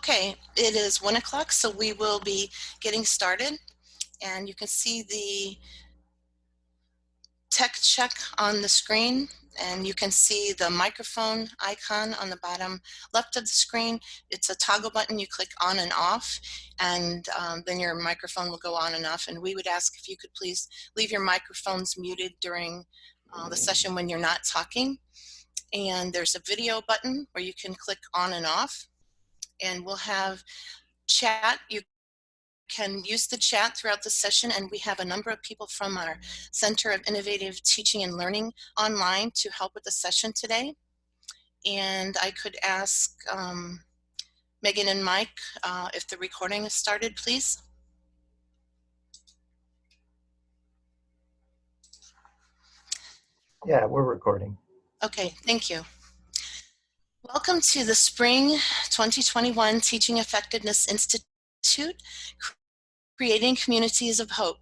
Okay, it is one o'clock, so we will be getting started. And you can see the tech check on the screen and you can see the microphone icon on the bottom left of the screen. It's a toggle button you click on and off and um, then your microphone will go on and off and we would ask if you could please leave your microphones muted during uh, the session when you're not talking. And there's a video button where you can click on and off and we'll have chat. You can use the chat throughout the session and we have a number of people from our Center of Innovative Teaching and Learning online to help with the session today. And I could ask um, Megan and Mike uh, if the recording is started, please. Yeah, we're recording. Okay, thank you. Welcome to the Spring 2021 Teaching Effectiveness Institute, Creating Communities of Hope.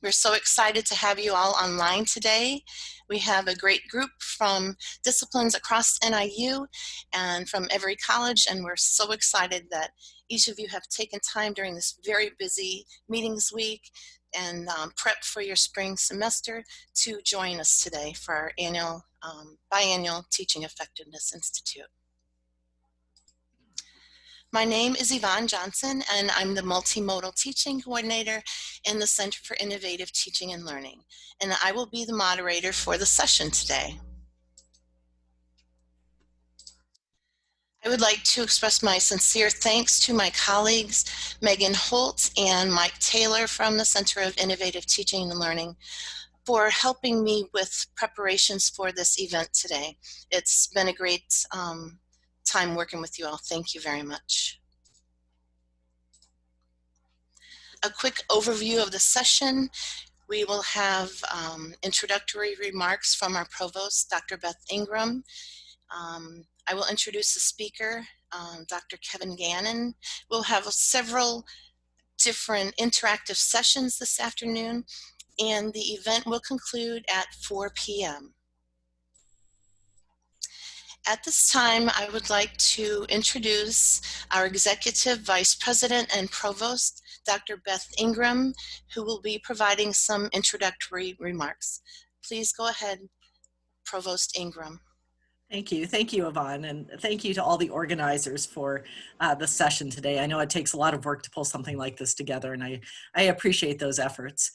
We're so excited to have you all online today. We have a great group from disciplines across NIU and from every college, and we're so excited that each of you have taken time during this very busy meetings week and um, prep for your spring semester to join us today for our annual um, biannual Teaching Effectiveness Institute. My name is Yvonne Johnson and I'm the Multimodal Teaching Coordinator in the Center for Innovative Teaching and Learning and I will be the moderator for the session today. I would like to express my sincere thanks to my colleagues, Megan Holt and Mike Taylor from the Center of Innovative Teaching and Learning for helping me with preparations for this event today. It's been a great um, time working with you all. Thank you very much. A quick overview of the session. We will have um, introductory remarks from our provost, Dr. Beth Ingram. Um, I will introduce the speaker, um, Dr. Kevin Gannon. We'll have several different interactive sessions this afternoon, and the event will conclude at 4 p.m. At this time, I would like to introduce our Executive Vice President and Provost, Dr. Beth Ingram, who will be providing some introductory remarks. Please go ahead, Provost Ingram. Thank you. Thank you, Yvonne. And thank you to all the organizers for uh, the session today. I know it takes a lot of work to pull something like this together, and I, I appreciate those efforts.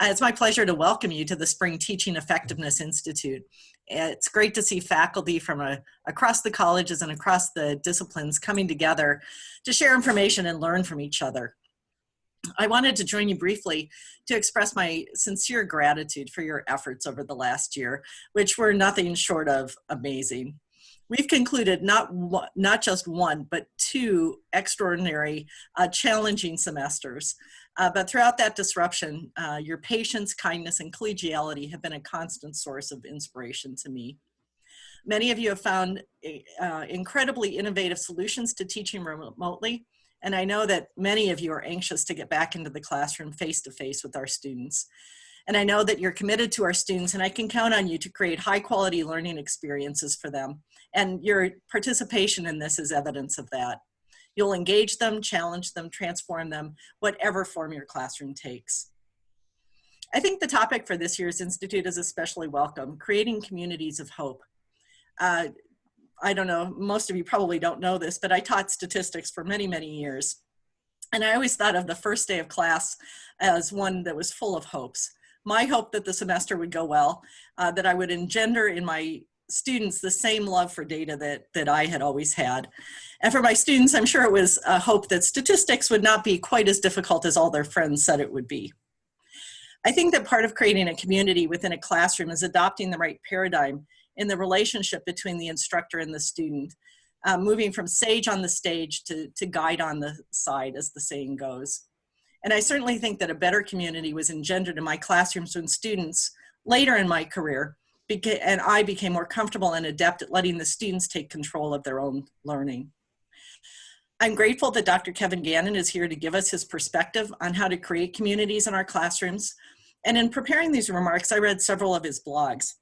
Uh, it's my pleasure to welcome you to the Spring Teaching Effectiveness Institute. It's great to see faculty from a, across the colleges and across the disciplines coming together to share information and learn from each other. I wanted to join you briefly to express my sincere gratitude for your efforts over the last year, which were nothing short of amazing. We've concluded not, not just one, but two extraordinary, uh, challenging semesters. Uh, but throughout that disruption, uh, your patience, kindness, and collegiality have been a constant source of inspiration to me. Many of you have found uh, incredibly innovative solutions to teaching remotely, and I know that many of you are anxious to get back into the classroom face to face with our students. And I know that you're committed to our students and I can count on you to create high quality learning experiences for them. And your participation in this is evidence of that. You'll engage them, challenge them, transform them, whatever form your classroom takes. I think the topic for this year's Institute is especially welcome, creating communities of hope. Uh, I don't know, most of you probably don't know this, but I taught statistics for many, many years. And I always thought of the first day of class as one that was full of hopes. My hope that the semester would go well, uh, that I would engender in my students the same love for data that, that I had always had. And for my students, I'm sure it was a hope that statistics would not be quite as difficult as all their friends said it would be. I think that part of creating a community within a classroom is adopting the right paradigm in the relationship between the instructor and the student, uh, moving from sage on the stage to, to guide on the side, as the saying goes. And I certainly think that a better community was engendered in my classrooms when students, later in my career, and I became more comfortable and adept at letting the students take control of their own learning. I'm grateful that Dr. Kevin Gannon is here to give us his perspective on how to create communities in our classrooms. And in preparing these remarks, I read several of his blogs.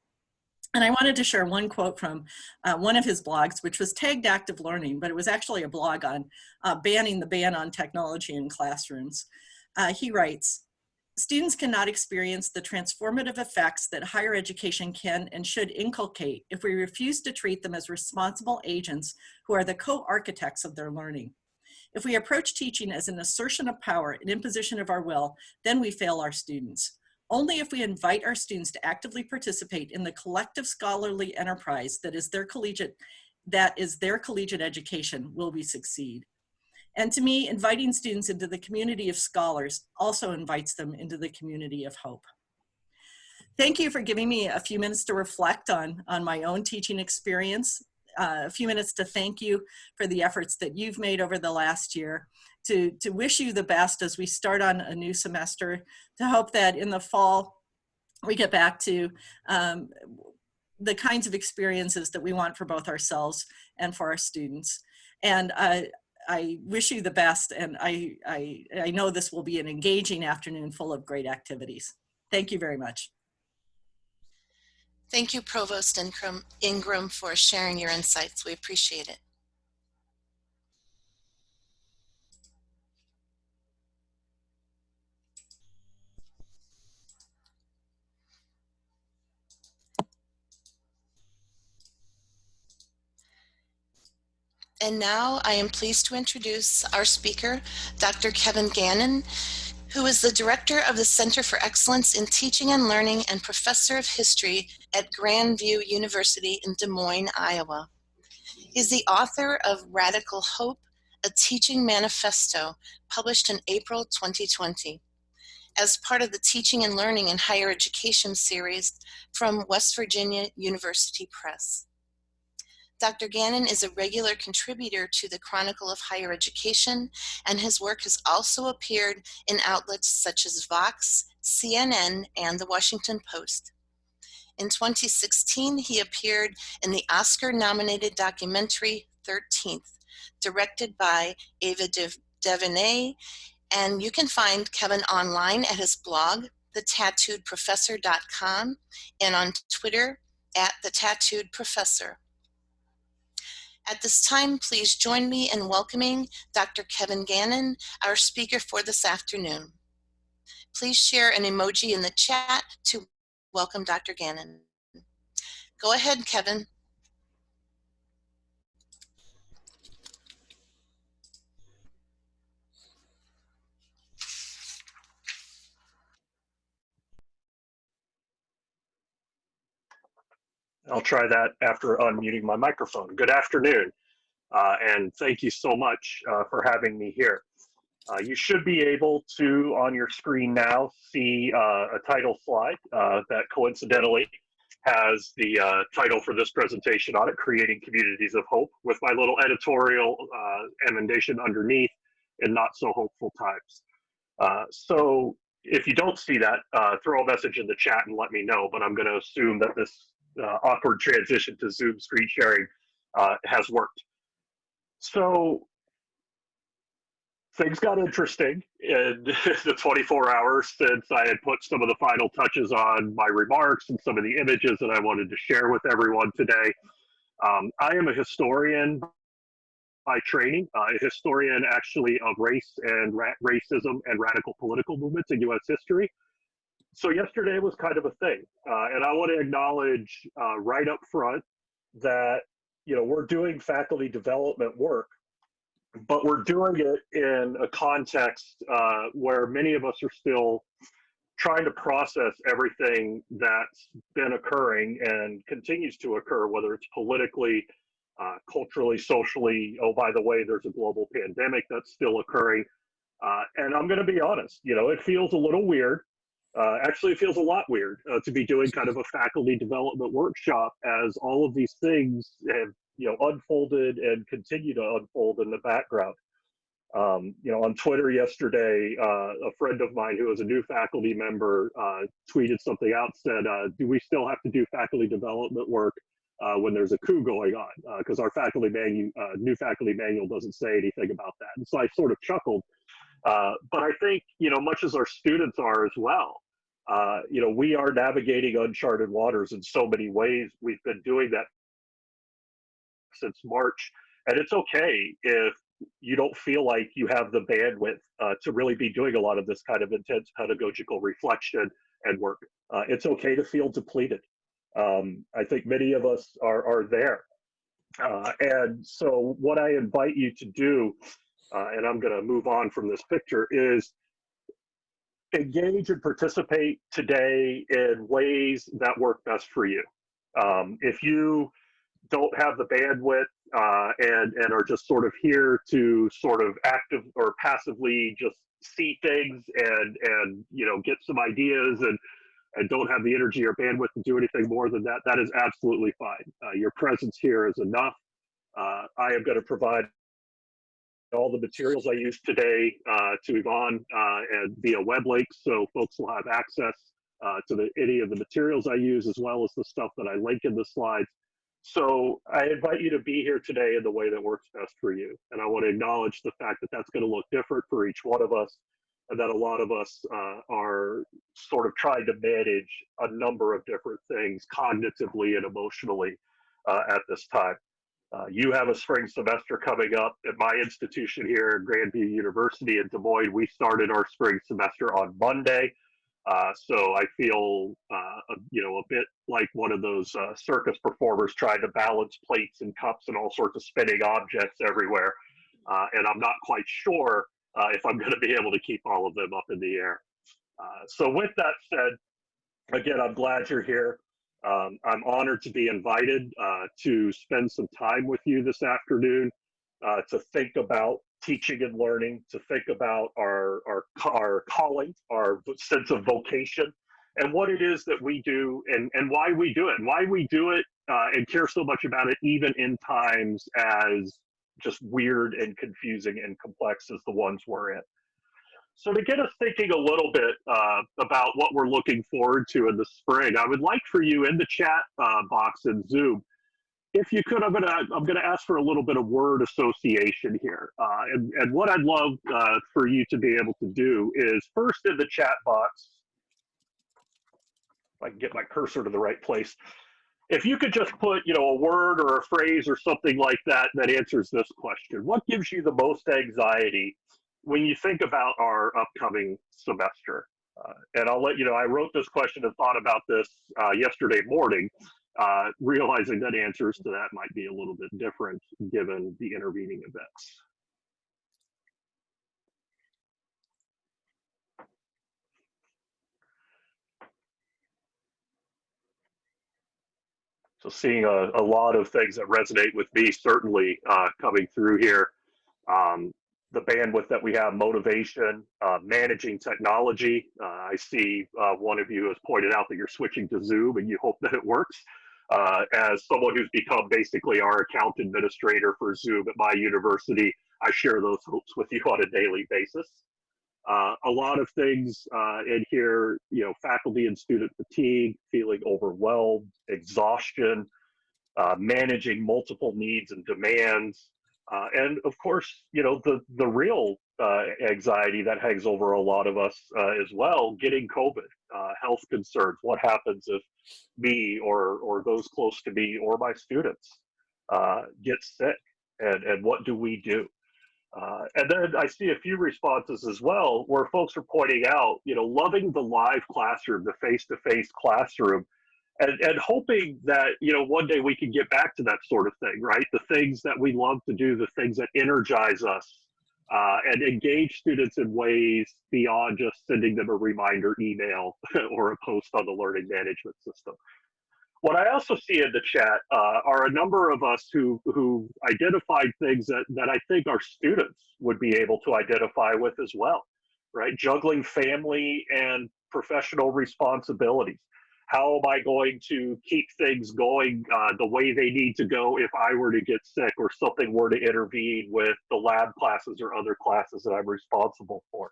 And I wanted to share one quote from uh, one of his blogs, which was tagged active learning, but it was actually a blog on uh, banning the ban on technology in classrooms. Uh, he writes, students cannot experience the transformative effects that higher education can and should inculcate if we refuse to treat them as responsible agents who are the co-architects of their learning. If we approach teaching as an assertion of power, an imposition of our will, then we fail our students. Only if we invite our students to actively participate in the collective scholarly enterprise that is their collegiate, that is their collegiate education will we succeed. And to me, inviting students into the community of scholars also invites them into the community of hope. Thank you for giving me a few minutes to reflect on, on my own teaching experience, uh, a few minutes to thank you for the efforts that you've made over the last year, to, to wish you the best as we start on a new semester, to hope that in the fall we get back to um, the kinds of experiences that we want for both ourselves and for our students. And uh, I wish you the best and I, I, I know this will be an engaging afternoon full of great activities. Thank you very much. Thank you, Provost Ingram, Ingram for sharing your insights. We appreciate it. And now I am pleased to introduce our speaker, Dr. Kevin Gannon, who is the director of the Center for Excellence in Teaching and Learning and professor of history at Grandview University in Des Moines, Iowa. He's the author of Radical Hope, a teaching manifesto published in April 2020 as part of the Teaching and Learning in Higher Education series from West Virginia University Press. Dr. Gannon is a regular contributor to the Chronicle of Higher Education, and his work has also appeared in outlets such as Vox, CNN, and The Washington Post. In 2016, he appeared in the Oscar-nominated documentary 13th, directed by Ava DuVernay, and you can find Kevin online at his blog, thetattooedprofessor.com, and on Twitter at the Tattooed Professor. At this time, please join me in welcoming Dr. Kevin Gannon, our speaker for this afternoon. Please share an emoji in the chat to welcome Dr. Gannon. Go ahead, Kevin. I'll try that after unmuting my microphone. Good afternoon, uh, and thank you so much uh, for having me here. Uh, you should be able to, on your screen now, see uh, a title slide uh, that coincidentally has the uh, title for this presentation on it, Creating Communities of Hope, with my little editorial emendation underneath in not so hopeful times. so if you don't see that, throw a message in the chat and let me know, but I'm gonna assume that this uh, awkward transition to Zoom screen sharing uh, has worked. So things got interesting in the 24 hours since I had put some of the final touches on my remarks and some of the images that I wanted to share with everyone today. Um, I am a historian by training, uh, a historian actually of race and ra racism and radical political movements in U.S. history so yesterday was kind of a thing, uh, and I want to acknowledge uh, right up front that you know we're doing faculty development work, but we're doing it in a context uh, where many of us are still trying to process everything that's been occurring and continues to occur, whether it's politically, uh, culturally, socially. Oh, by the way, there's a global pandemic that's still occurring. Uh, and I'm going to be honest, you know, it feels a little weird uh, actually, it feels a lot weird uh, to be doing kind of a faculty development workshop as all of these things have you know unfolded and continue to unfold in the background. Um, you know, on Twitter yesterday, uh, a friend of mine who is a new faculty member uh, tweeted something out, said, uh, "Do we still have to do faculty development work uh, when there's a coup going on? Because our faculty manual, new faculty manual doesn't say anything about that." And so I sort of chuckled. But I think, you know, much as our students are as well, Uh, you know, we are navigating uncharted waters in so many ways. We've been doing that since March, and it's okay if you don't feel like you have the bandwidth uh, to really be doing a lot of this kind of intense pedagogical reflection and work. Uh, it's okay to feel depleted. Um, I think many of us are, are there. Uh, and so what I invite you to do, uh, and I'm gonna move on from this picture, is engage and participate today in ways that work best for you. Um, if you don't have the bandwidth uh, and and are just sort of here to sort of active or passively just see things and and you know get some ideas and and don't have the energy or bandwidth to do anything more than that, that is absolutely fine. Uh, your presence here is enough. Uh, I am going to provide all the materials I used today uh, to Yvonne uh, and via web links, so folks will have access uh, to the, any of the materials I use as well as the stuff that I link in the slides. So I invite you to be here today in the way that works best for you. And I want to acknowledge the fact that that's going to look different for each one of us and that a lot of us uh, are sort of trying to manage a number of different things cognitively and emotionally uh, at this time. Uh, you have a spring semester coming up at my institution here at Grandview University in Des Moines. We started our spring semester on Monday. Uh, so I feel, uh, you know, a bit like one of those uh, circus performers trying to balance plates and cups and all sorts of spinning objects everywhere. Uh, and I'm not quite sure if I'm going to be able to keep all of them up in the air. so with that said, again, I'm glad you're here. Um, I'm honored to be invited uh, to spend some time with you this afternoon uh, to think about teaching and learning, to think about our, our, our calling, our sense of vocation, and what it is that we do and, and why we do it, and why we do it uh, and care so much about it, even in times as just weird and confusing and complex as the ones we're in. So to get us thinking a little bit uh, about what we're looking forward to in the spring, I would like for you in the chat uh, box in Zoom, if you could, I'm gonna I'm gonna ask for a little bit of word association here, uh, and and what I'd love uh, for you to be able to do is first in the chat box, if I can get my cursor to the right place, if you could just put you know a word or a phrase or something like that that answers this question, what gives you the most anxiety when you think about our upcoming semester, uh, and I'll let you know, I wrote this question and thought about this uh, yesterday morning, uh, realizing that answers to that might be a little bit different given the intervening events. So seeing a, a lot of things that resonate with me certainly uh, coming through here. Um, the bandwidth that we have, motivation, uh, managing technology. Uh, I see uh, one of you has pointed out that you're switching to Zoom and you hope that it works. Uh, as someone who's become basically our account administrator for Zoom at my university, I share those hopes with you on a daily basis. Uh, a lot of things uh, in here, you know, faculty and student fatigue, feeling overwhelmed, exhaustion, managing multiple needs and demands, uh, and of course, you know, the, the real uh, anxiety that hangs over a lot of us uh, as well, getting COVID, uh, health concerns, what happens if me or, or those close to me or my students uh, get sick and, and what do we do? Uh, and then I see a few responses as well where folks are pointing out, you know, loving the live classroom, the face-to-face -face classroom, and, and hoping that you know one day we can get back to that sort of thing right? The things that we love to do the things that energize us uh, and engage students in ways beyond just sending them a reminder email or a post on the learning management system. What I also see in the chat uh, are a number of us who who identified things that that I think our students would be able to identify with as well, right? Juggling family and professional responsibilities how am I going to keep things going uh, the way they need to go if I were to get sick or something were to intervene with the lab classes or other classes that I'm responsible for?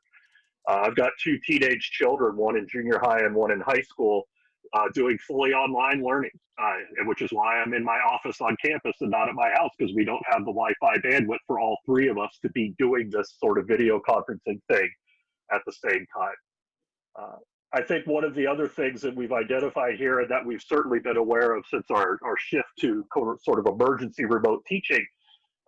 Uh, I've got two teenage children, one in junior high and one in high school, uh, doing fully online learning, uh, which is why I'm in my office on campus and not at my house because we don't have the Wi-Fi bandwidth for all three of us to be doing this sort of video conferencing thing at the same time. I think one of the other things that we've identified here and that we've certainly been aware of since our, our shift to sort of emergency remote teaching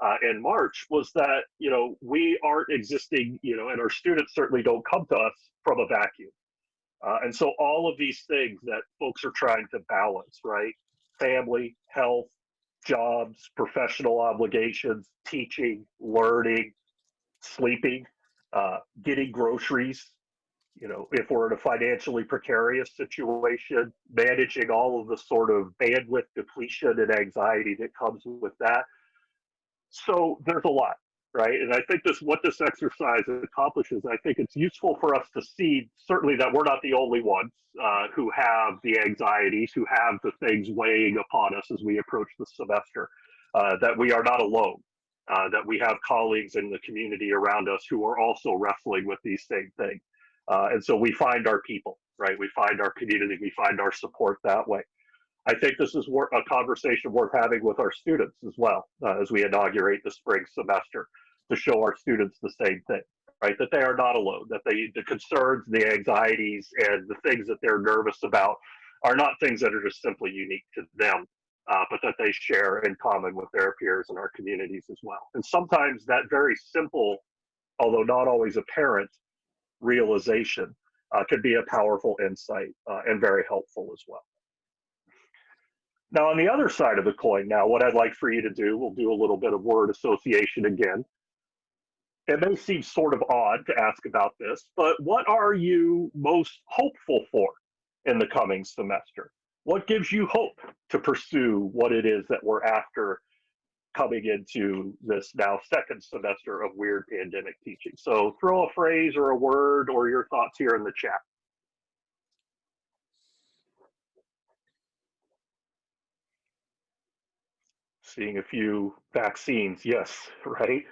uh, in March was that, you know, we aren't existing, you know, and our students certainly don't come to us from a vacuum. Uh, and so all of these things that folks are trying to balance, right? Family, health, jobs, professional obligations, teaching, learning, sleeping, uh, getting groceries, you know, if we're in a financially precarious situation, managing all of the sort of bandwidth depletion and anxiety that comes with that. So there's a lot, right? And I think this what this exercise accomplishes, I think it's useful for us to see certainly that we're not the only ones uh, who have the anxieties, who have the things weighing upon us as we approach the semester, uh, that we are not alone. Uh, that we have colleagues in the community around us who are also wrestling with these same things. Uh, and so we find our people, right? We find our community, we find our support that way. I think this is a conversation worth having with our students as well uh, as we inaugurate the spring semester to show our students the same thing, right? That they are not alone, that they, the concerns, the anxieties, and the things that they're nervous about are not things that are just simply unique to them, uh, but that they share in common with their peers in our communities as well. And sometimes that very simple, although not always apparent, realization uh, could be a powerful insight uh, and very helpful as well. Now, on the other side of the coin, now, what I'd like for you to do, we'll do a little bit of word association again. It may seem sort of odd to ask about this, but what are you most hopeful for in the coming semester? What gives you hope to pursue what it is that we're after coming into this now second semester of weird pandemic teaching. So throw a phrase or a word or your thoughts here in the chat. Seeing a few vaccines, yes, right?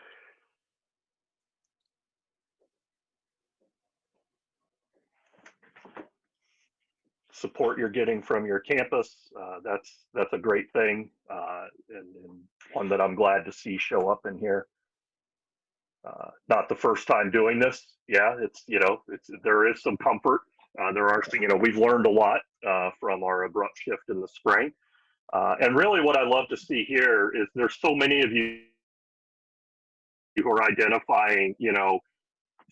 Support you're getting from your campus. Uh, that's that's a great thing, uh, and, and, one that I'm glad to see show up in here. Uh, not the first time doing this. Yeah, it's you know it's there is some comfort. Uh, there are you know we've learned a lot uh, from our abrupt shift in the spring, uh, and really what I love to see here is there's so many of you who are identifying you know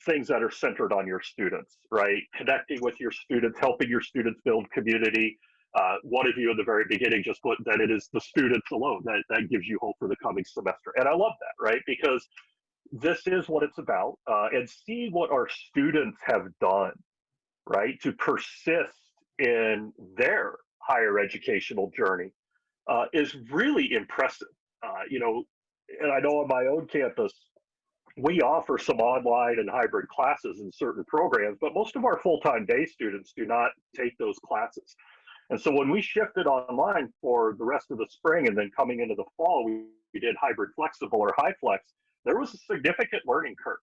things that are centered on your students, right? Connecting with your students, helping your students build community. Uh, one of you in the very beginning just put that it is the students alone that, that gives you hope for the coming semester. And I love that, right? Because this is what it's about. Uh, and see what our students have done, right, to persist in their higher educational journey uh, is really impressive. Uh, you know, and I know on my own campus, we offer some online and hybrid classes in certain programs, but most of our full-time day students do not take those classes. And so when we shifted online for the rest of the spring and then coming into the fall, we, we did hybrid flexible or HyFlex, there was a significant learning curve.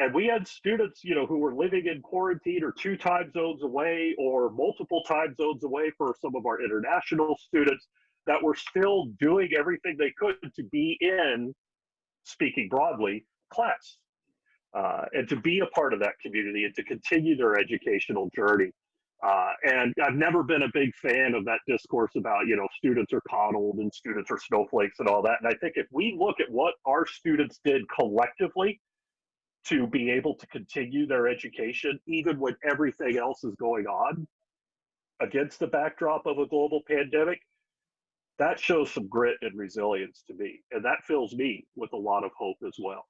And we had students, you know, who were living in quarantine or two time zones away or multiple time zones away for some of our international students that were still doing everything they could to be in, speaking broadly, class uh, and to be a part of that community and to continue their educational journey. Uh, and I've never been a big fan of that discourse about, you know, students are coddled and students are snowflakes and all that. And I think if we look at what our students did collectively to be able to continue their education, even when everything else is going on against the backdrop of a global pandemic, that shows some grit and resilience to me. And that fills me with a lot of hope as well.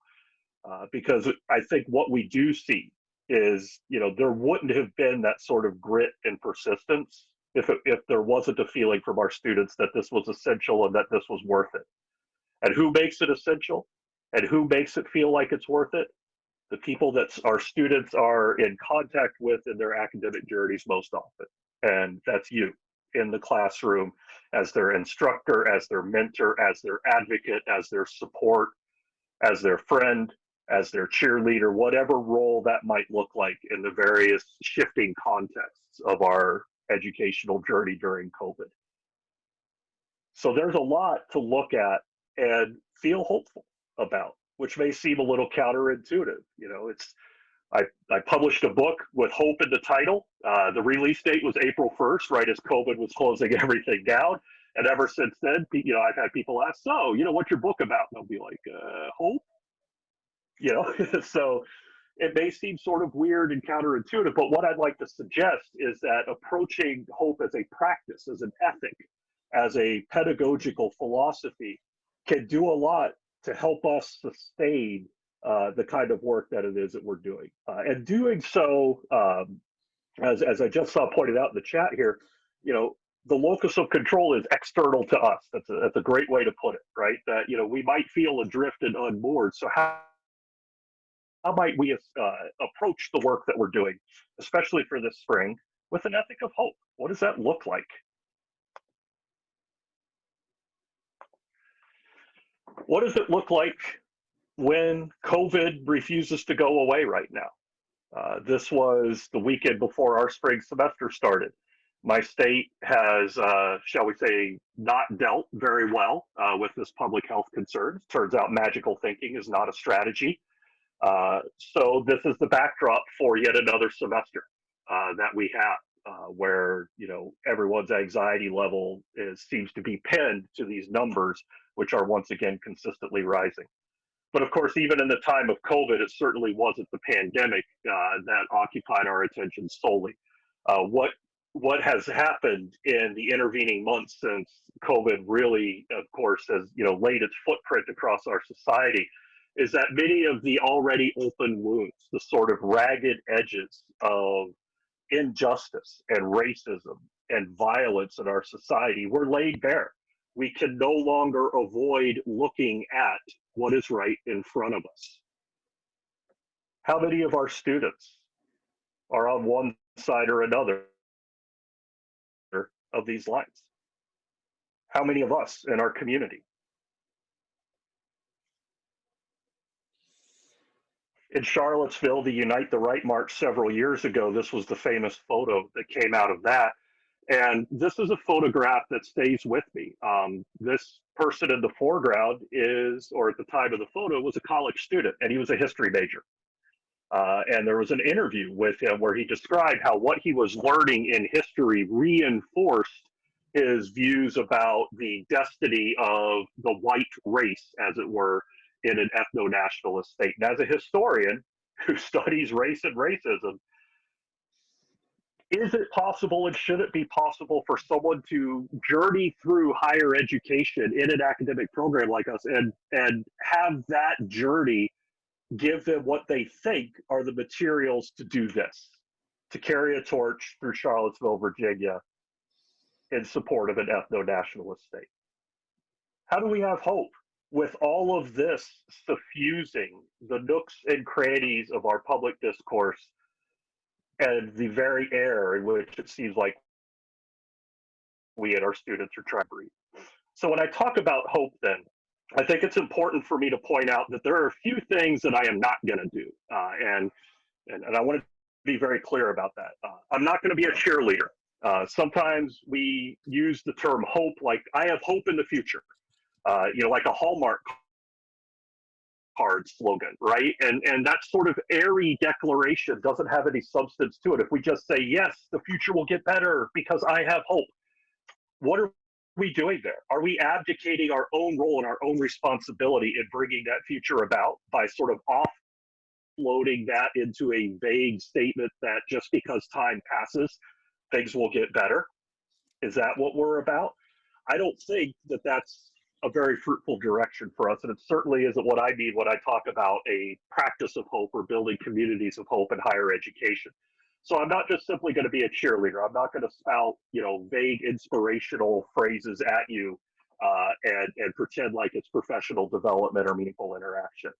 Uh, because I think what we do see is, you know, there wouldn't have been that sort of grit and persistence if it, if there wasn't a feeling from our students that this was essential and that this was worth it. And who makes it essential? And who makes it feel like it's worth it? The people that our students are in contact with in their academic journeys most often. And that's you in the classroom as their instructor, as their mentor, as their advocate, as their support, as their friend, as their cheerleader, whatever role that might look like in the various shifting contexts of our educational journey during COVID. So there's a lot to look at and feel hopeful about, which may seem a little counterintuitive. You know, it's I, I published a book with hope in the title. Uh, the release date was April 1st, right as COVID was closing everything down. And ever since then, you know, I've had people ask, so, you know, what's your book about? And I'll be like, uh, hope. You know, so it may seem sort of weird and counterintuitive, but what I'd like to suggest is that approaching hope as a practice, as an ethic, as a pedagogical philosophy can do a lot to help us sustain uh, the kind of work that it is that we're doing. Uh, and doing so, um, as, as I just saw pointed out in the chat here, you know, the locus of control is external to us. That's a, that's a great way to put it, right? That, you know, we might feel adrift and unmoored. So how, how might we uh, approach the work that we're doing, especially for this spring, with an ethic of hope? What does that look like? What does it look like when COVID refuses to go away right now? Uh, this was the weekend before our spring semester started. My state has, uh, shall we say, not dealt very well uh, with this public health concern. Turns out magical thinking is not a strategy. Uh, so this is the backdrop for yet another semester uh, that we have. Uh, where you know everyone's anxiety level is seems to be pinned to these numbers, which are once again consistently rising. But of course, even in the time of COVID, it certainly wasn't the pandemic uh, that occupied our attention solely. Uh, what what has happened in the intervening months since COVID really, of course, has you know laid its footprint across our society, is that many of the already open wounds, the sort of ragged edges of injustice and racism and violence in our society were laid bare. We can no longer avoid looking at what is right in front of us. How many of our students are on one side or another of these lines? How many of us in our community? In Charlottesville, the Unite the Right March several years ago, this was the famous photo that came out of that. And this is a photograph that stays with me. Um, this person in the foreground is, or at the time of the photo, was a college student, and he was a history major. Uh, and there was an interview with him where he described how what he was learning in history reinforced his views about the destiny of the white race, as it were, in an ethno nationalist state. And as a historian who studies race and racism, is it possible and should it be possible for someone to journey through higher education in an academic program like us and and have that journey give them what they think are the materials to do this to carry a torch through charlottesville virginia in support of an ethno-nationalist state how do we have hope with all of this suffusing the nooks and crannies of our public discourse and the very air in which it seems like we and our students are trying to breathe. So when I talk about hope, then I think it's important for me to point out that there are a few things that I am not going to do, uh, and, and and I want to be very clear about that. Uh, I'm not going to be a cheerleader. Uh, sometimes we use the term hope like I have hope in the future uh, you know, like a Hallmark card slogan, right? And and that sort of airy declaration doesn't have any substance to it. If we just say yes, the future will get better because I have hope. What are we doing there? Are we abdicating our own role and our own responsibility in bringing that future about by sort of offloading that into a vague statement that just because time passes, things will get better? Is that what we're about? I don't think that that's a very fruitful direction for us. And it certainly isn't what I mean when I talk about a practice of hope or building communities of hope in higher education. So I'm not just simply going to be a cheerleader. I'm not going to spout, you know, vague inspirational phrases at you uh, and, and pretend like it's professional development or meaningful interaction.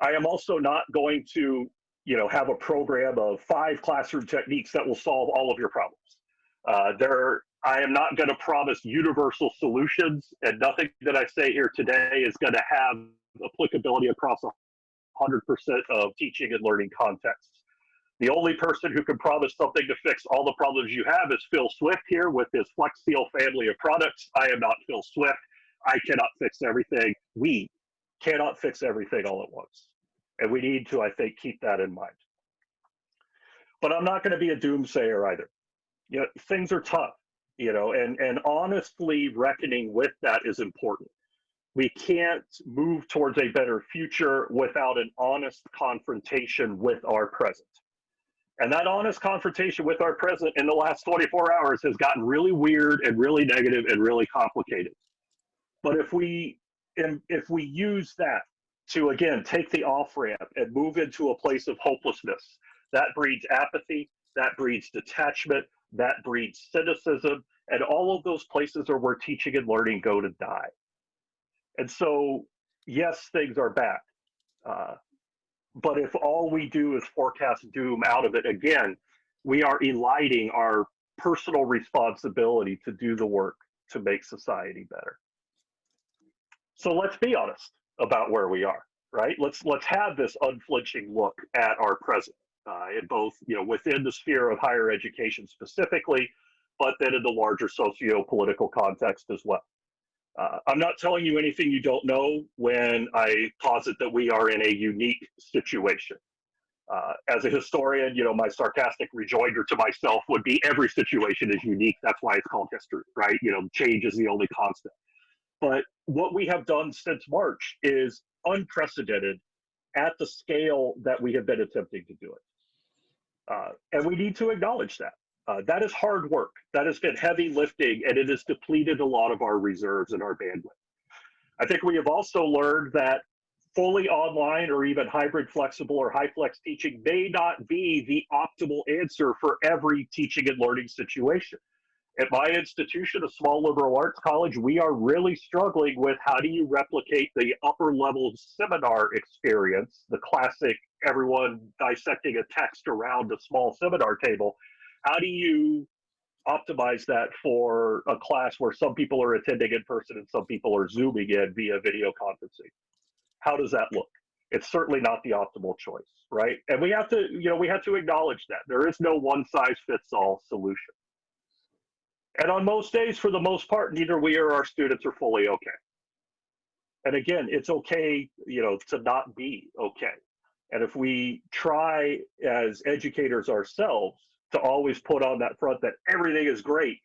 I am also not going to, you know, have a program of five classroom techniques that will solve all of your problems. Uh, there I am not going to promise universal solutions, and nothing that I say here today is going to have applicability across 100% of teaching and learning contexts. The only person who can promise something to fix all the problems you have is Phil Swift here with his FlexSeal family of products. I am not Phil Swift. I cannot fix everything. We cannot fix everything all at once. And we need to, I think, keep that in mind. but I'm not going to be a doomsayer either. You know, things are tough, you know, and, and honestly reckoning with that is important. We can't move towards a better future without an honest confrontation with our present. And that honest confrontation with our present in the last 24 hours has gotten really weird and really negative and really complicated. But if we if we use that to again take the off ramp and move into a place of hopelessness, that breeds apathy, that breeds detachment, that breeds cynicism, and all of those places are where teaching and learning go to die. And so, yes, things are bad. Uh, but if all we do is forecast doom out of it again, we are eliding our personal responsibility to do the work to make society better. So let's be honest about where we are, right? Let's let's have this unflinching look at our present, uh, in both you know within the sphere of higher education specifically, but then in the larger socio-political context as well. Uh, I'm not telling you anything you don't know when I posit that we are in a unique situation. Uh, as a historian, you know, my sarcastic rejoinder to myself would be every situation is unique. That's why it's called history, right? You know, change is the only constant. But what we have done since March is unprecedented at the scale that we have been attempting to do it. Uh, and we need to acknowledge that. Uh, that is hard work. That has been heavy lifting, and it has depleted a lot of our reserves and our bandwidth. I think we have also learned that fully online or even hybrid flexible or HyFlex teaching may not be the optimal answer for every teaching and learning situation. At my institution, a small liberal arts college, we are really struggling with how do you replicate the upper level seminar experience, the classic everyone dissecting a text around a small seminar table, how do you optimize that for a class where some people are attending in person and some people are zooming in via video conferencing? How does that look? It's certainly not the optimal choice, right? And we have to, you know, we have to acknowledge that there is no one size fits all solution. And on most days, for the most part, neither we or our students are fully okay. And again, it's okay, you know, to not be okay. And if we try as educators ourselves to always put on that front that everything is great.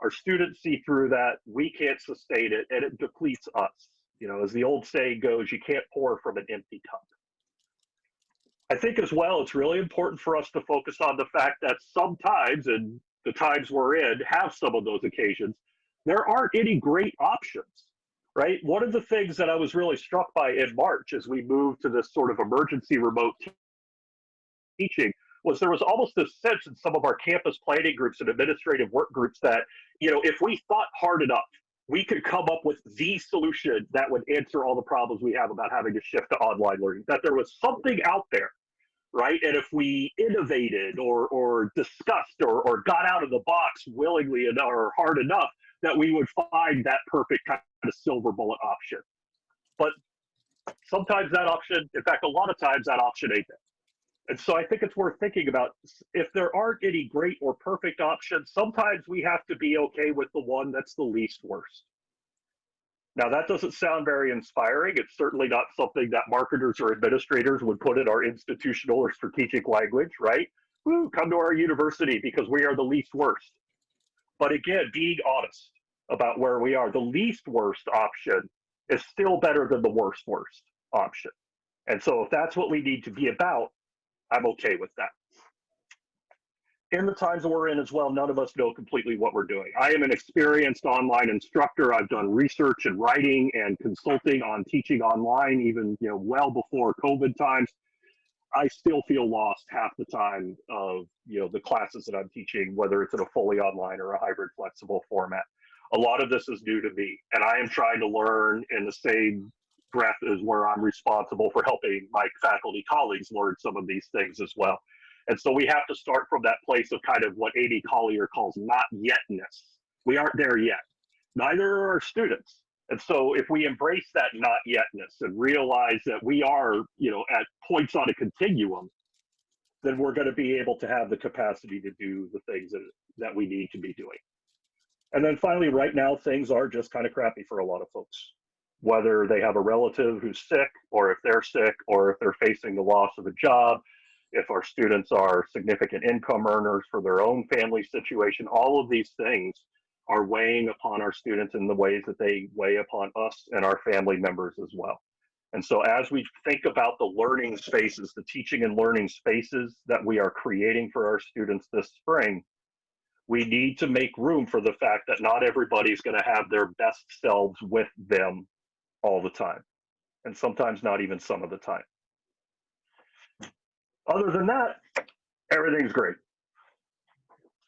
Our students see through that. We can't sustain it, and it depletes us. You know, as the old saying goes, you can't pour from an empty cup. I think as well, it's really important for us to focus on the fact that sometimes, and the times we're in have some of those occasions, there aren't any great options, right? One of the things that I was really struck by in March as we moved to this sort of emergency remote teaching was there was almost this sense in some of our campus planning groups and administrative work groups that, you know, if we thought hard enough, we could come up with the solution that would answer all the problems we have about having to shift to online learning, that there was something out there, right? And if we innovated or, or discussed or, or got out of the box willingly or hard enough, that we would find that perfect kind of silver bullet option. But sometimes that option, in fact, a lot of times that option ain't there. And so I think it's worth thinking about if there aren't any great or perfect options, sometimes we have to be okay with the one that's the least worst. Now, that doesn't sound very inspiring. It's certainly not something that marketers or administrators would put in our institutional or strategic language, right? Woo, come to our university because we are the least worst. But again, being honest about where we are, the least worst option is still better than the worst worst option. And so if that's what we need to be about, I'm okay with that. In the times that we're in as well, none of us know completely what we're doing. I am an experienced online instructor. I've done research and writing and consulting on teaching online, even you know well before COVID times. I still feel lost half the time of you know the classes that I'm teaching, whether it's in a fully online or a hybrid flexible format. A lot of this is new to me, and I am trying to learn in the same breath is where I'm responsible for helping my faculty colleagues learn some of these things as well. And so we have to start from that place of kind of what Amy Collier calls not yetness. We aren't there yet. Neither are our students. And so if we embrace that not yetness and realize that we are, you know, at points on a continuum, then we're going to be able to have the capacity to do the things that, that we need to be doing. And then finally, right now, things are just kind of crappy for a lot of folks whether they have a relative who's sick or if they're sick or if they're facing the loss of a job. if our students are significant income earners for their own family situation, all of these things are weighing upon our students in the ways that they weigh upon us and our family members as well. And so as we think about the learning spaces, the teaching and learning spaces that we are creating for our students this spring, we need to make room for the fact that not everybody's going to have their best selves with them all the time. And sometimes not even some of the time. Other than that, everything's great.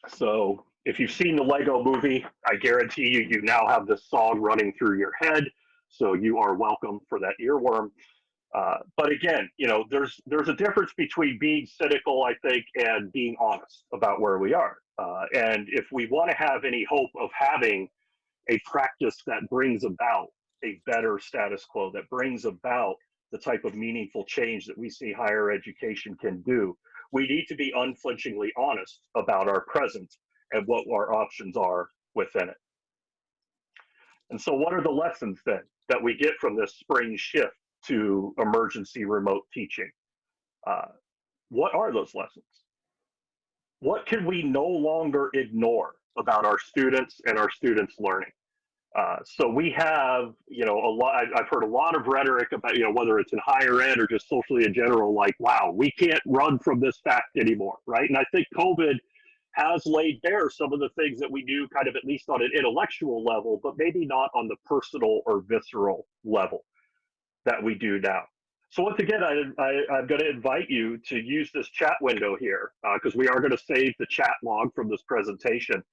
So if you've seen the Lego movie, I guarantee you, you now have this song running through your head. So you are welcome for that earworm. Uh, but again, you know, there's there's a difference between being cynical, I think, and being honest about where we are. Uh, and if we want to have any hope of having a practice that brings about a better status quo, that brings about the type of meaningful change that we see higher education can do, we need to be unflinchingly honest about our present and what our options are within it. And so, what are the lessons then that we get from this spring shift to emergency remote teaching? Uh, what are those lessons? What can we no longer ignore about our students and our students' learning? Uh, so we have, you know, a lot. I've heard a lot of rhetoric about, you know, whether it's in higher ed or just socially in general, like, wow, we can't run from this fact anymore, right? And I think COVID has laid bare some of the things that we do kind of at least on an intellectual level, but maybe not on the personal or visceral level that we do now. So once again, I, am going to invite you to use this chat window here because uh, we are going to save the chat log from this presentation.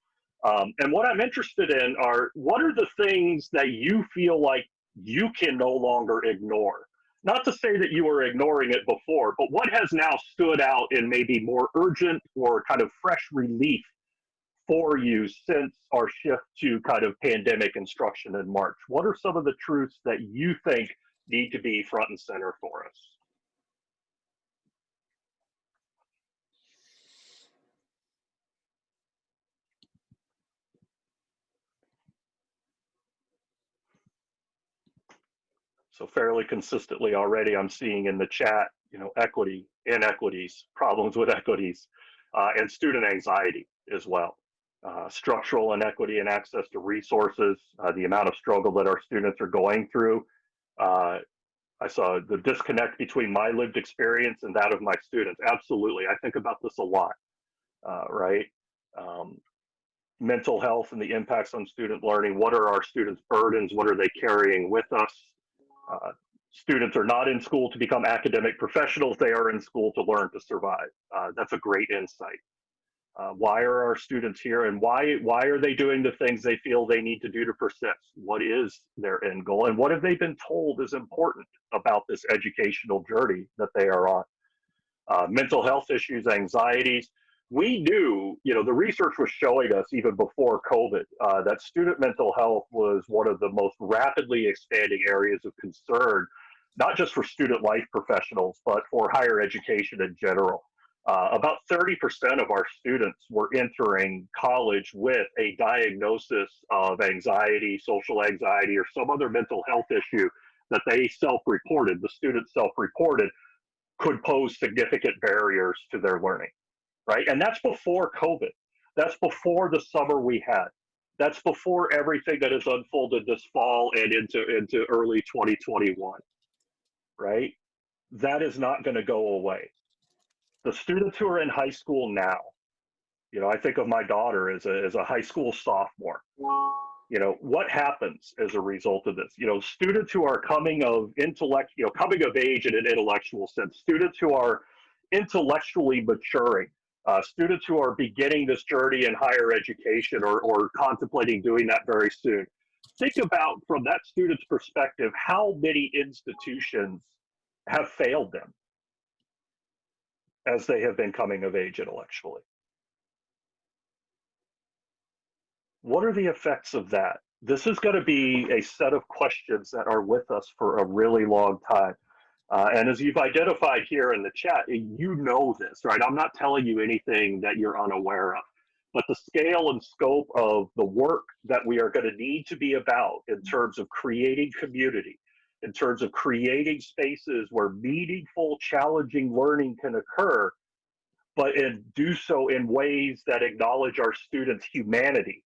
Um, and what I'm interested in are what are the things that you feel like you can no longer ignore not to say that you were ignoring it before, but what has now stood out in maybe more urgent or kind of fresh relief for you since our shift to kind of pandemic instruction in March? What are some of the truths that you think need to be front and center for us? So fairly consistently already, I'm seeing in the chat, you know, equity, inequities, problems with equities, uh, and student anxiety as well. Uh, structural inequity and access to resources, uh, the amount of struggle that our students are going through. Uh, I saw the disconnect between my lived experience and that of my students. Absolutely, I think about this a lot, uh, right? Um, mental health and the impacts on student learning. What are our students' burdens? What are they carrying with us? Uh, students are not in school to become academic professionals, they are in school to learn to survive. Uh, that's a great insight. Uh, why are our students here and why, why are they doing the things they feel they need to do to persist? What is their end goal and what have they been told is important about this educational journey that they are on? Uh, mental health issues, anxieties, we knew, you know, the research was showing us even before COVID uh, that student mental health was one of the most rapidly expanding areas of concern, not just for student life professionals, but for higher education in general. Uh, about 30% of our students were entering college with a diagnosis of anxiety, social anxiety, or some other mental health issue that they self reported, the students self reported, could pose significant barriers to their learning right? And that's before COVID. That's before the summer we had. That's before everything that has unfolded this fall and into into early 2021, right? That is not going to go away. The students who are in high school now, you know, I think of my daughter as a as a high school sophomore. You know, what happens as a result of this? You know, students who are coming of intellect, you know, coming of age in an intellectual sense, students who are intellectually maturing, uh, students who are beginning this journey in higher education or, or contemplating doing that very soon. Think about, from that student's perspective, how many institutions have failed them as they have been coming of age intellectually. What are the effects of that? This is going to be a set of questions that are with us for a really long time. Uh, and as you've identified here in the chat, you know this, right? I'm not telling you anything that you're unaware of. But the scale and scope of the work that we are going to need to be about in terms of creating community, in terms of creating spaces where meaningful, challenging learning can occur, but and do so in ways that acknowledge our students' humanity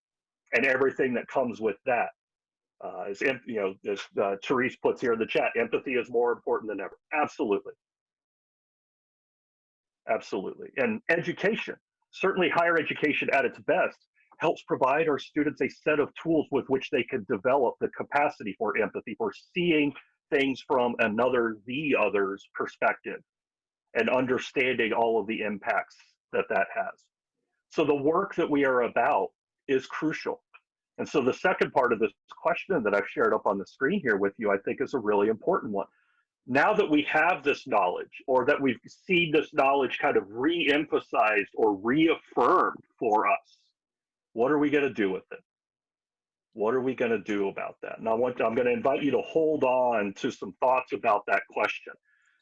and everything that comes with that. Uh, as you know, as uh, Therese puts here in the chat, empathy is more important than ever. Absolutely, absolutely. And education, certainly higher education at its best, helps provide our students a set of tools with which they can develop the capacity for empathy, for seeing things from another, the other's perspective, and understanding all of the impacts that that has. So the work that we are about is crucial. And so the second part of this question that I've shared up on the screen here with you, I think is a really important one. Now that we have this knowledge or that we've seen this knowledge kind of re-emphasized or reaffirmed for us, what are we going to do with it? What are we going to do about that? And I want I'm going to invite you to hold on to some thoughts about that question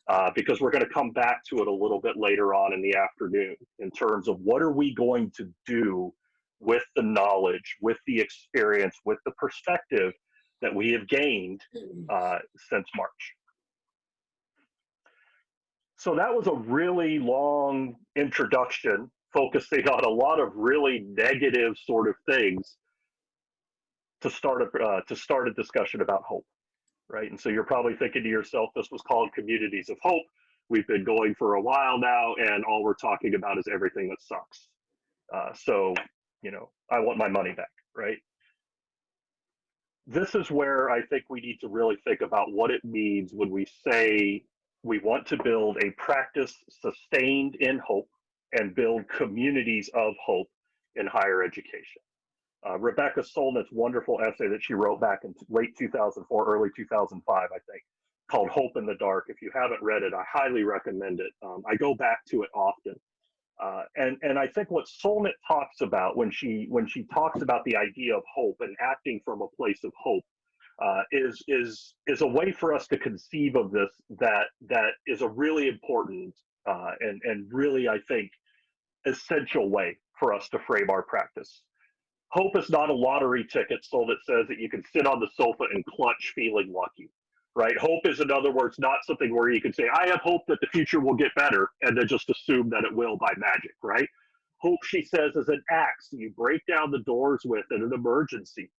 uh, because we're going to come back to it a little bit later on in the afternoon in terms of what are we going to do with the knowledge, with the experience, with the perspective that we have gained uh, since March. So that was a really long introduction focusing on a lot of really negative sort of things to start a uh, to start a discussion about hope, right? And so you're probably thinking to yourself, this was called Communities of Hope. We've been going for a while now, and all we're talking about is everything that sucks. Uh, so, you know, I want my money back, right? This is where I think we need to really think about what it means when we say we want to build a practice sustained in hope and build communities of hope in higher education. Uh, Rebecca Solnit's wonderful essay that she wrote back in late 2004, early 2005, I think, called Hope in the Dark. If you haven't read it, I highly recommend it. Um, I go back to it often. Uh, and, and I think what Solnit talks about when she, when she talks about the idea of hope and acting from a place of hope uh, is, is, is a way for us to conceive of this that, that is a really important uh, and, and really, I think, essential way for us to frame our practice. Hope is not a lottery ticket Solnit says that you can sit on the sofa and clutch feeling lucky, right? Hope is, in other words, not something where you can say, I have hope that the future will get better and then just assume that it will by magic, right? Hope, she says, is an axe you break down the doors with in an emergency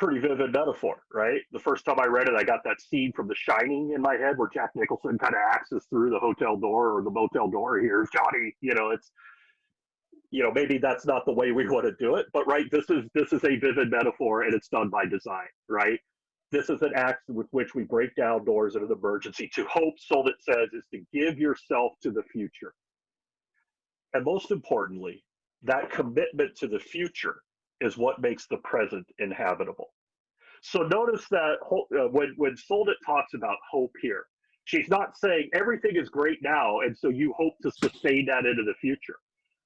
pretty vivid metaphor, right? The first time I read it, I got that scene from The Shining in my head where Jack Nicholson kind of axes through the hotel door or the motel door. here, Johnny. You know, it's you know maybe that's not the way we want to do it, but right, this is this is a vivid metaphor and it's done by design, right? This is an act with which we break down doors an emergency. To hope, Solnit says, is to give yourself to the future. And most importantly, that commitment to the future is what makes the present inhabitable. So notice that uh, when, when Solnit talks about hope here, she's not saying everything is great now, and so you hope to sustain that into the future.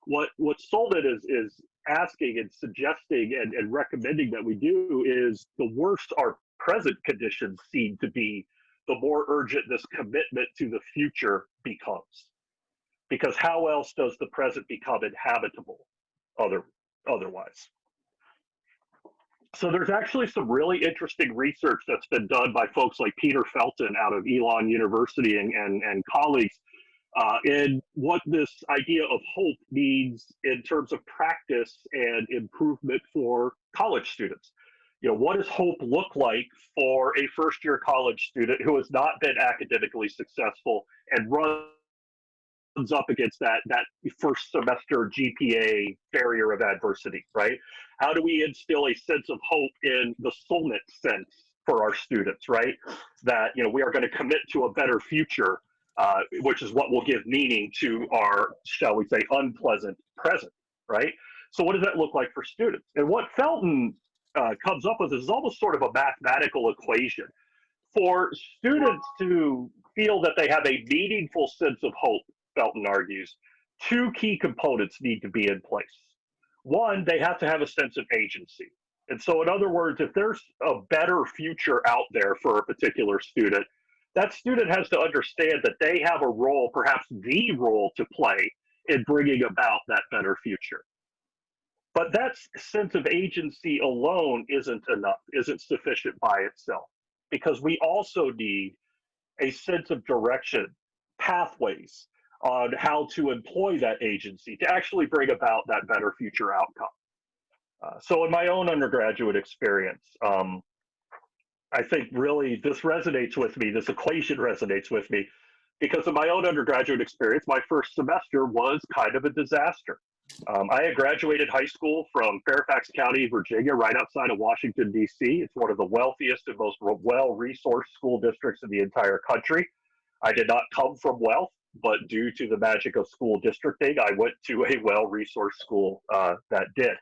What what Solnit is is asking and suggesting and, and recommending that we do is the worse our present conditions seem to be, the more urgent this commitment to the future becomes. Because how else does the present become inhabitable other otherwise? So there's actually some really interesting research that's been done by folks like Peter Felten out of Elon University and, and, and colleagues uh, in what this idea of hope means in terms of practice and improvement for college students. You know, what does hope look like for a first year college student who has not been academically successful and runs up against that that first semester GPA barrier of adversity, right? How do we instill a sense of hope in the Solnit sense for our students, right? That you know we are going to commit to a better future, uh, which is what will give meaning to our, shall we say, unpleasant present, right? So what does that look like for students? And what Felten uh, comes up with is almost sort of a mathematical equation for students to feel that they have a meaningful sense of hope Felten argues, two key components need to be in place. One, they have to have a sense of agency. And so, in other words, if there's a better future out there for a particular student, that student has to understand that they have a role, perhaps the role to play in bringing about that better future. But that sense of agency alone isn't enough, isn't sufficient by itself. because we also need a sense of direction, pathways on how to employ that agency to actually bring about that better future outcome. Uh, so in my own undergraduate experience, um, I think really this resonates with me, this equation resonates with me because of my own undergraduate experience, my first semester was kind of a disaster. Um, I had graduated high school from Fairfax County, Virginia, right outside of Washington, D.C. It's one of the wealthiest and most well resourced school districts in the entire country. I did not come from wealth, but due to the magic of school districting, I went to a well resourced school uh, that did.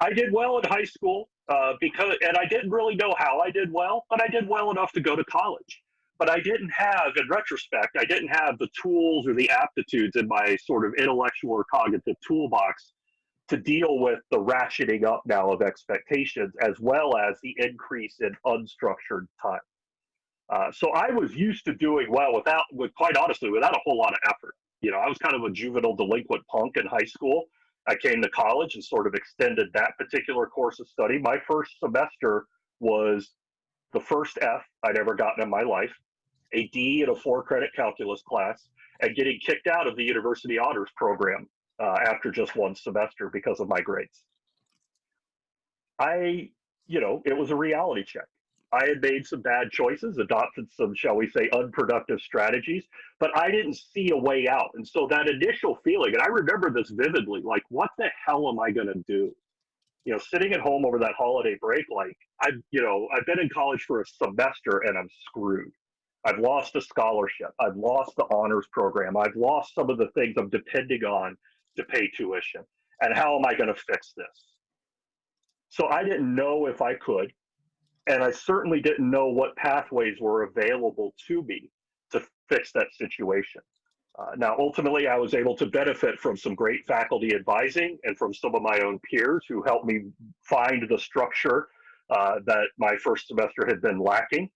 I did well in high school uh, because, and I didn't really know how I did well, but I did well enough to go to college but I didn't have, in retrospect, I didn't have the tools or the aptitudes in my sort of intellectual or cognitive toolbox to deal with the ratcheting up now of expectations as well as the increase in unstructured time. Uh, so I was used to doing well without, with quite honestly, without a whole lot of effort. You know, I was kind of a juvenile delinquent punk in high school. I came to college and sort of extended that particular course of study. My first semester was the first F I'd ever gotten in my life a D in a four credit calculus class, and getting kicked out of the university honors program uh, after just one semester because of my grades. I, you know, it was a reality check. I had made some bad choices, adopted some, shall we say, unproductive strategies, but I didn't see a way out. And so that initial feeling, and I remember this vividly, like, what the hell am I going to do? You know, sitting at home over that holiday break, like, I've, you know, I've been in college for a semester and I'm screwed. I've lost a scholarship. I've lost the honors program. I've lost some of the things I'm depending on to pay tuition. And how am I going to fix this? So I didn't know if I could. And I certainly didn't know what pathways were available to me to fix that situation. Uh, now, ultimately, I was able to benefit from some great faculty advising and from some of my own peers who helped me find the structure uh, that my first semester had been lacking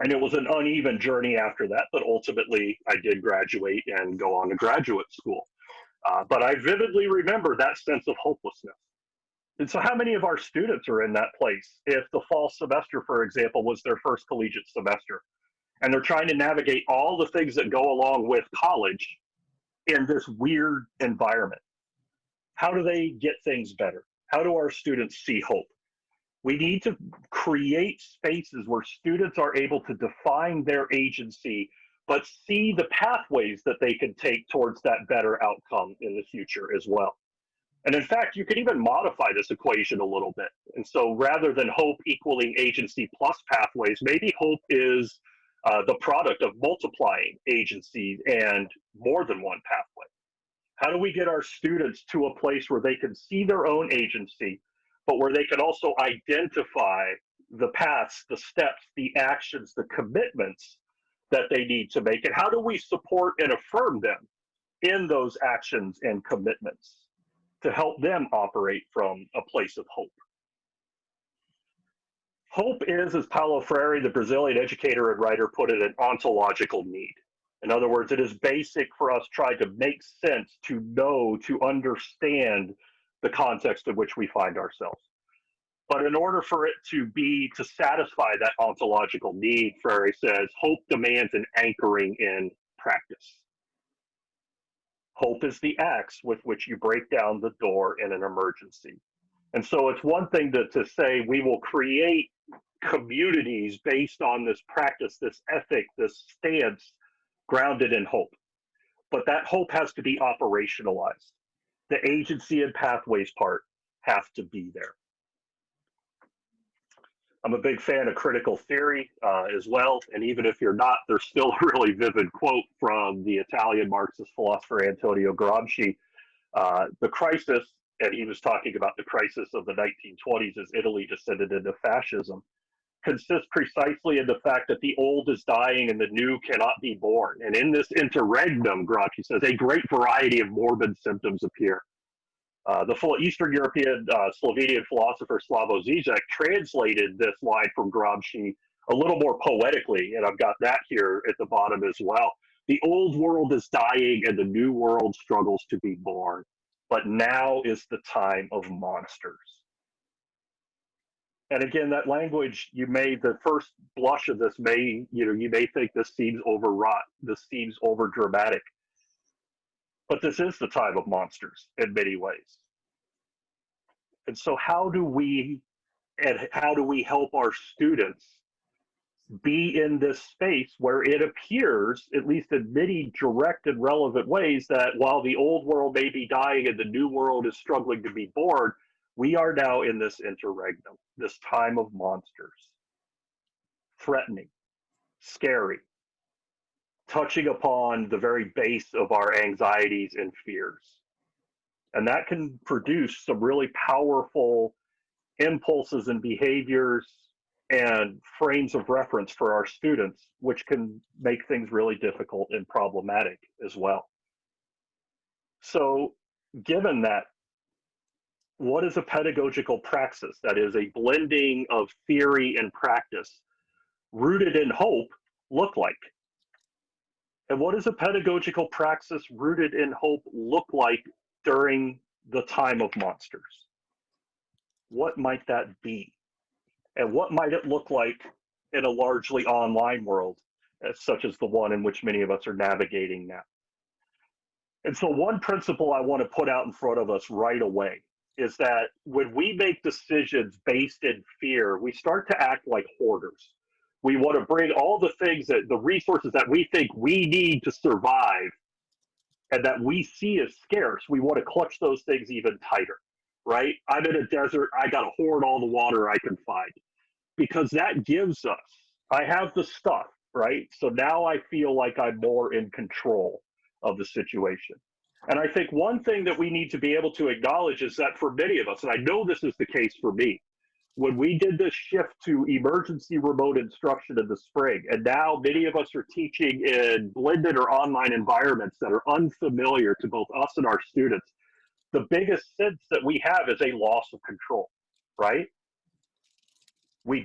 and it was an uneven journey after that, but ultimately I did graduate and go on to graduate school. Uh, but I vividly remember that sense of hopelessness. And so, how many of our students are in that place if the fall semester, for example, was their first collegiate semester and they're trying to navigate all the things that go along with college in this weird environment? How do they get things better? How do our students see hope? We need to create spaces where students are able to define their agency, but see the pathways that they can take towards that better outcome in the future as well. And in fact, you could even modify this equation a little bit. And so rather than hope equaling agency plus pathways, maybe hope is uh, the product of multiplying agency and more than one pathway. How do we get our students to a place where they can see their own agency, but where they can also identify the paths, the steps, the actions, the commitments that they need to make. And how do we support and affirm them in those actions and commitments to help them operate from a place of hope? Hope is, as Paulo Freire, the Brazilian educator and writer, put it, an ontological need. In other words, it is basic for us trying to make sense, to know, to understand the context in which we find ourselves. But in order for it to be to satisfy that ontological need, Freire says, hope demands an anchoring in practice. Hope is the axe with which you break down the door in an emergency. And so it's one thing to, to say we will create communities based on this practice, this ethic, this stance grounded in hope. But that hope has to be operationalized the agency and pathways part have to be there. I'm a big fan of critical theory uh, as well. And even if you're not, there's still a really vivid quote from the Italian Marxist philosopher Antonio Gramsci. Uh, the crisis, and he was talking about the crisis of the 1920s as Italy descended into fascism, consists precisely in the fact that the old is dying and the new cannot be born. And in this interregnum, Gramsci says, a great variety of morbid symptoms appear. Uh, the full Eastern European uh, Slovenian philosopher Slavoj Žižek translated this line from Gramsci a little more poetically, and I've got that here at the bottom as well. The old world is dying and the new world struggles to be born, but now is the time of monsters. And again, that language you may, the first blush of this may, you know, you may think this seems overwrought, this seems over dramatic. But this is the time of monsters in many ways. And so, how do we and how do we help our students be in this space where it appears, at least in many direct and relevant ways, that while the old world may be dying and the new world is struggling to be born, we are now in this interregnum, this time of monsters. Threatening, scary, touching upon the very base of our anxieties and fears. And that can produce some really powerful impulses and behaviors and frames of reference for our students, which can make things really difficult and problematic as well. So, given that, what is a pedagogical praxis that is a blending of theory and practice rooted in hope look like? And what does a pedagogical praxis rooted in hope look like during the time of monsters? What might that be? And what might it look like in a largely online world, uh, such as the one in which many of us are navigating now? And so, one principle I want to put out in front of us right away is that when we make decisions based in fear, we start to act like hoarders. We want to bring all the things that the resources that we think we need to survive and that we see as scarce, we want to clutch those things even tighter, right? I'm in a desert, I got to hoard all the water I can find because that gives us, I have the stuff, right? So now I feel like I'm more in control of the situation. And I think one thing that we need to be able to acknowledge is that for many of us, and I know this is the case for me, when we did this shift to emergency remote instruction in the spring, and now many of us are teaching in blended or online environments that are unfamiliar to both us and our students, the biggest sense that we have is a loss of control, right?